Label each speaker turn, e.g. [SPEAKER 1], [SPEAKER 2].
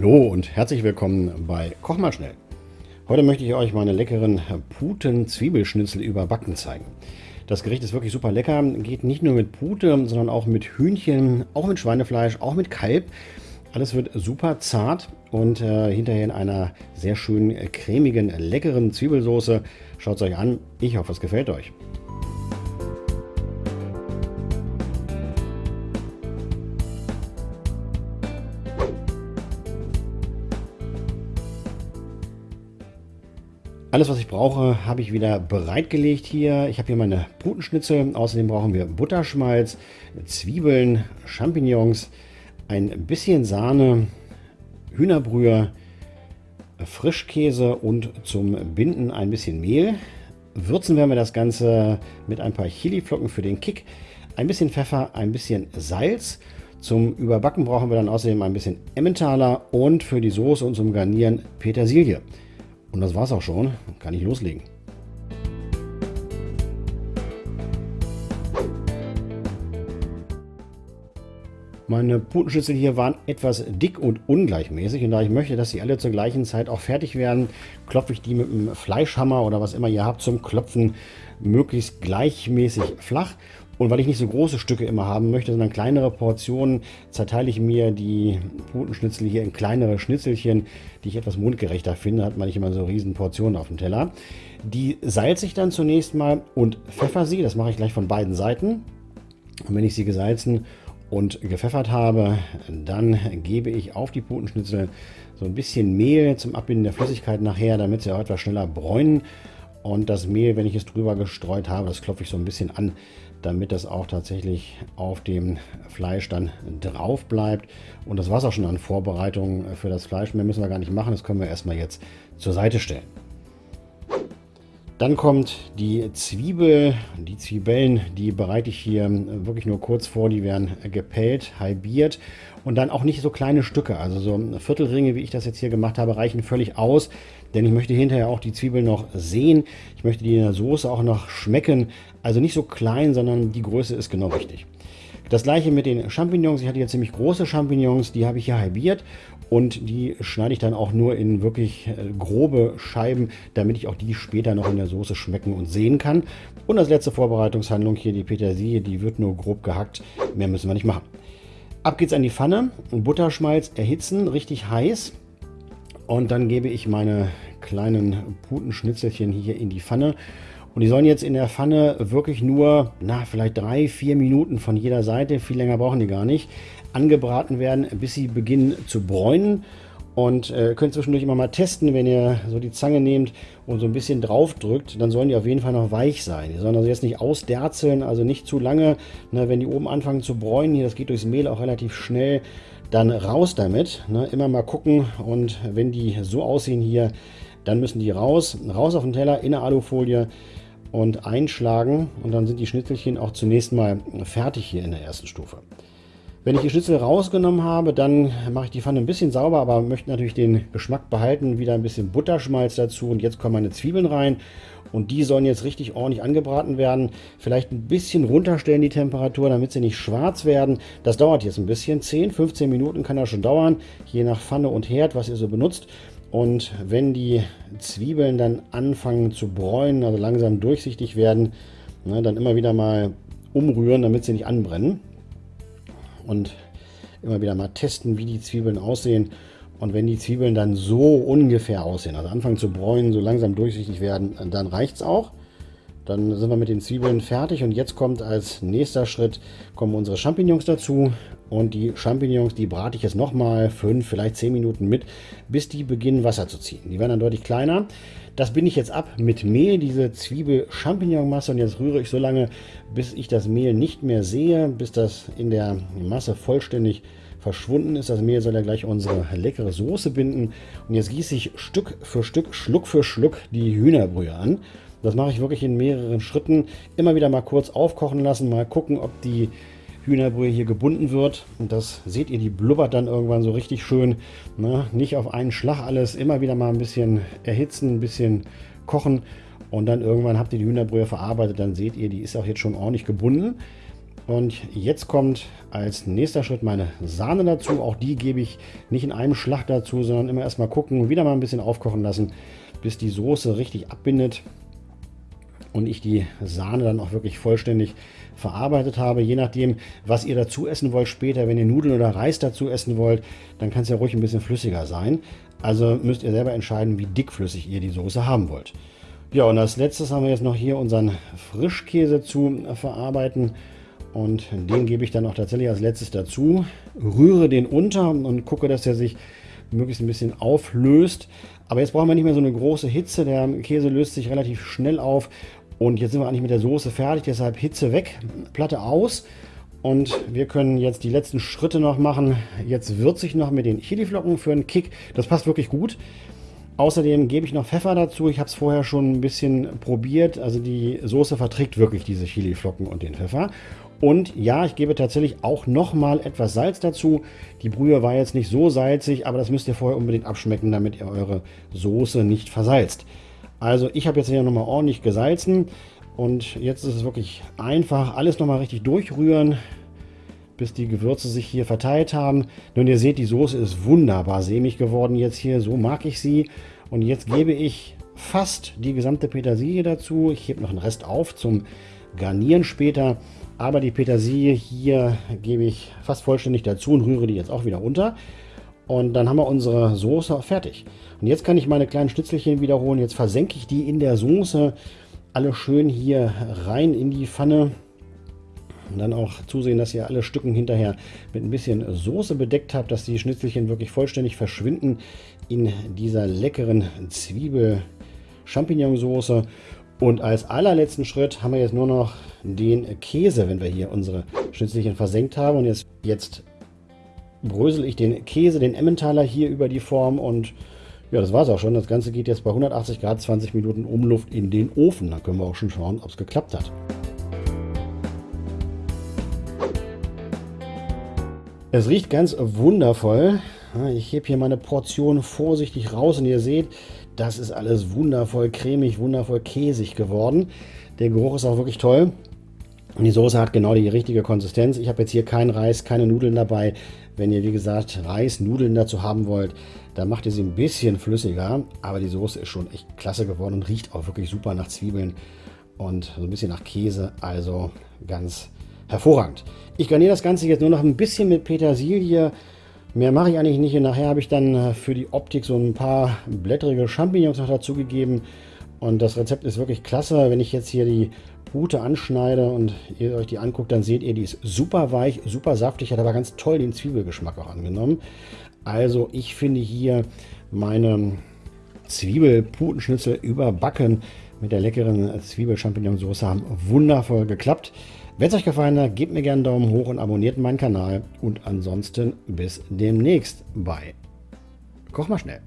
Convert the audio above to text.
[SPEAKER 1] Hallo und herzlich willkommen bei Koch mal schnell. Heute möchte ich euch meine leckeren Puten-Zwiebelschnitzel überbacken zeigen. Das Gericht ist wirklich super lecker, geht nicht nur mit Pute, sondern auch mit Hühnchen, auch mit Schweinefleisch, auch mit Kalb. Alles wird super zart und äh, hinterher in einer sehr schönen, cremigen, leckeren Zwiebelsoße. Schaut es euch an, ich hoffe es gefällt euch. Alles, was ich brauche, habe ich wieder bereitgelegt hier. Ich habe hier meine Putenschnitzel. Außerdem brauchen wir Butterschmalz, Zwiebeln, Champignons, ein bisschen Sahne, Hühnerbrühe, Frischkäse und zum Binden ein bisschen Mehl. Würzen werden wir das Ganze mit ein paar Chiliflocken für den Kick, ein bisschen Pfeffer, ein bisschen Salz. Zum Überbacken brauchen wir dann außerdem ein bisschen Emmentaler und für die Soße und zum Garnieren Petersilie. Und das war's auch schon. Kann ich loslegen. Meine Putenschnitzel hier waren etwas dick und ungleichmäßig und da ich möchte, dass sie alle zur gleichen Zeit auch fertig werden, klopfe ich die mit einem Fleischhammer oder was immer ihr habt zum Klopfen möglichst gleichmäßig flach und weil ich nicht so große Stücke immer haben möchte, sondern kleinere Portionen, zerteile ich mir die Putenschnitzel hier in kleinere Schnitzelchen, die ich etwas mundgerechter finde. Hat man nicht immer so riesen Portionen auf dem Teller. Die salze ich dann zunächst mal und pfeffer sie. Das mache ich gleich von beiden Seiten. Und wenn ich sie gesalzen und gepfeffert habe, dann gebe ich auf die Putenschnitzel so ein bisschen Mehl zum Abbinden der Flüssigkeit nachher, damit sie auch etwas schneller bräunen. Und das Mehl, wenn ich es drüber gestreut habe, das klopfe ich so ein bisschen an, damit das auch tatsächlich auf dem Fleisch dann drauf bleibt. Und das war es auch schon an Vorbereitungen für das Fleisch. Mehr müssen wir gar nicht machen, das können wir erstmal jetzt zur Seite stellen. Dann kommt die Zwiebel. Die Zwiebeln, die bereite ich hier wirklich nur kurz vor. Die werden gepellt, halbiert und dann auch nicht so kleine Stücke. Also so Viertelringe, wie ich das jetzt hier gemacht habe, reichen völlig aus. Denn ich möchte hinterher auch die Zwiebeln noch sehen. Ich möchte die in der Soße auch noch schmecken. Also nicht so klein, sondern die Größe ist genau richtig. Das gleiche mit den Champignons. Ich hatte jetzt ziemlich große Champignons, die habe ich hier halbiert und die schneide ich dann auch nur in wirklich äh, grobe Scheiben, damit ich auch die später noch in der Soße schmecken und sehen kann. Und als letzte Vorbereitungshandlung hier die Petersilie, die wird nur grob gehackt, mehr müssen wir nicht machen. Ab geht's an die Pfanne, Butterschmalz erhitzen, richtig heiß und dann gebe ich meine kleinen Putenschnitzelchen hier in die Pfanne und die sollen jetzt in der Pfanne wirklich nur, na, vielleicht drei, vier Minuten von jeder Seite, viel länger brauchen die gar nicht, angebraten werden, bis sie beginnen zu bräunen. Und äh, könnt zwischendurch immer mal testen, wenn ihr so die Zange nehmt und so ein bisschen drauf drückt, dann sollen die auf jeden Fall noch weich sein. Die sollen also jetzt nicht ausderzeln, also nicht zu lange. Ne, wenn die oben anfangen zu bräunen, hier, das geht durchs Mehl auch relativ schnell, dann raus damit. Ne, immer mal gucken und wenn die so aussehen hier, dann müssen die raus. Raus auf den Teller in eine Alufolie und einschlagen und dann sind die Schnitzelchen auch zunächst mal fertig hier in der ersten Stufe. Wenn ich die Schnitzel rausgenommen habe, dann mache ich die Pfanne ein bisschen sauber, aber möchte natürlich den Geschmack behalten. Wieder ein bisschen Butterschmalz dazu und jetzt kommen meine Zwiebeln rein und die sollen jetzt richtig ordentlich angebraten werden. Vielleicht ein bisschen runterstellen die Temperatur, damit sie nicht schwarz werden. Das dauert jetzt ein bisschen, 10, 15 Minuten kann das schon dauern, je nach Pfanne und Herd, was ihr so benutzt. Und wenn die Zwiebeln dann anfangen zu bräunen, also langsam durchsichtig werden, ne, dann immer wieder mal umrühren, damit sie nicht anbrennen. Und immer wieder mal testen, wie die Zwiebeln aussehen. Und wenn die Zwiebeln dann so ungefähr aussehen, also anfangen zu bräunen, so langsam durchsichtig werden, dann reicht es auch. Dann sind wir mit den Zwiebeln fertig und jetzt kommt als nächster Schritt kommen unsere Champignons dazu und die Champignons, die brate ich jetzt nochmal 5, vielleicht 10 Minuten mit, bis die beginnen Wasser zu ziehen. Die werden dann deutlich kleiner. Das binde ich jetzt ab mit Mehl, diese Zwiebel-Champignon-Masse und jetzt rühre ich so lange, bis ich das Mehl nicht mehr sehe, bis das in der Masse vollständig verschwunden ist. Das Mehl soll ja gleich unsere leckere Soße binden. Und jetzt gieße ich Stück für Stück, Schluck für Schluck die Hühnerbrühe an. Das mache ich wirklich in mehreren Schritten. Immer wieder mal kurz aufkochen lassen, mal gucken, ob die Hühnerbrühe hier gebunden wird. Und das seht ihr, die blubbert dann irgendwann so richtig schön. Ne? Nicht auf einen Schlag alles, immer wieder mal ein bisschen erhitzen, ein bisschen kochen. Und dann irgendwann habt ihr die Hühnerbrühe verarbeitet, dann seht ihr, die ist auch jetzt schon ordentlich gebunden. Und jetzt kommt als nächster Schritt meine Sahne dazu. Auch die gebe ich nicht in einem Schlag dazu, sondern immer erstmal gucken, wieder mal ein bisschen aufkochen lassen, bis die Soße richtig abbindet und ich die Sahne dann auch wirklich vollständig verarbeitet habe. Je nachdem, was ihr dazu essen wollt später, wenn ihr Nudeln oder Reis dazu essen wollt, dann kann es ja ruhig ein bisschen flüssiger sein. Also müsst ihr selber entscheiden, wie dickflüssig ihr die Soße haben wollt. Ja, und als letztes haben wir jetzt noch hier unseren Frischkäse zu verarbeiten. Und den gebe ich dann auch tatsächlich als letztes dazu. Rühre den unter und gucke, dass er sich möglichst ein bisschen auflöst. Aber jetzt brauchen wir nicht mehr so eine große Hitze. Der Käse löst sich relativ schnell auf. Und jetzt sind wir eigentlich mit der Soße fertig. Deshalb Hitze weg, Platte aus. Und wir können jetzt die letzten Schritte noch machen. Jetzt würze ich noch mit den Chiliflocken für einen Kick. Das passt wirklich gut. Außerdem gebe ich noch Pfeffer dazu. Ich habe es vorher schon ein bisschen probiert. Also die Soße verträgt wirklich diese Chiliflocken und den Pfeffer. Und ja, ich gebe tatsächlich auch nochmal etwas Salz dazu. Die Brühe war jetzt nicht so salzig, aber das müsst ihr vorher unbedingt abschmecken, damit ihr eure Soße nicht versalzt. Also ich habe jetzt hier nochmal ordentlich gesalzen und jetzt ist es wirklich einfach, alles nochmal richtig durchrühren, bis die Gewürze sich hier verteilt haben. Nun, ihr seht, die Soße ist wunderbar sämig geworden jetzt hier, so mag ich sie. Und jetzt gebe ich fast die gesamte Petersilie dazu. Ich hebe noch einen Rest auf zum Garnieren später. Aber die Petersilie hier gebe ich fast vollständig dazu und rühre die jetzt auch wieder unter. Und dann haben wir unsere Soße fertig. Und jetzt kann ich meine kleinen Schnitzelchen wiederholen. Jetzt versenke ich die in der Soße alle schön hier rein in die Pfanne. Und dann auch zusehen, dass ihr alle Stücken hinterher mit ein bisschen Soße bedeckt habt, dass die Schnitzelchen wirklich vollständig verschwinden in dieser leckeren Zwiebel-Champignon-Soße. Und als allerletzten Schritt haben wir jetzt nur noch den Käse, wenn wir hier unsere Schnitzelchen versenkt haben. Und jetzt, jetzt brösel ich den Käse, den Emmentaler hier über die Form und ja, das war es auch schon. Das Ganze geht jetzt bei 180 Grad 20 Minuten Umluft in den Ofen. Dann können wir auch schon schauen, ob es geklappt hat. Es riecht ganz wundervoll. Ich hebe hier meine Portion vorsichtig raus und ihr seht, das ist alles wundervoll cremig, wundervoll käsig geworden. Der Geruch ist auch wirklich toll. Und die Soße hat genau die richtige Konsistenz. Ich habe jetzt hier keinen Reis, keine Nudeln dabei. Wenn ihr, wie gesagt, Reis, Nudeln dazu haben wollt, dann macht ihr sie ein bisschen flüssiger. Aber die Soße ist schon echt klasse geworden und riecht auch wirklich super nach Zwiebeln und so ein bisschen nach Käse. Also ganz hervorragend. Ich garniere das Ganze jetzt nur noch ein bisschen mit Petersilie, Mehr mache ich eigentlich nicht. Und nachher habe ich dann äh, für die Optik so ein paar blättrige Champignons noch dazugegeben. Und das Rezept ist wirklich klasse. Wenn ich jetzt hier die Pute anschneide und ihr euch die anguckt, dann seht ihr, die ist super weich, super saftig, hat aber ganz toll den Zwiebelgeschmack auch angenommen. Also ich finde hier meine Zwiebelputenschnitzel überbacken mit der leckeren Zwiebel-Champignon-Soße haben wundervoll geklappt. Wenn es euch gefallen hat, gebt mir gerne einen Daumen hoch und abonniert meinen Kanal. Und ansonsten bis demnächst bei Koch mal schnell.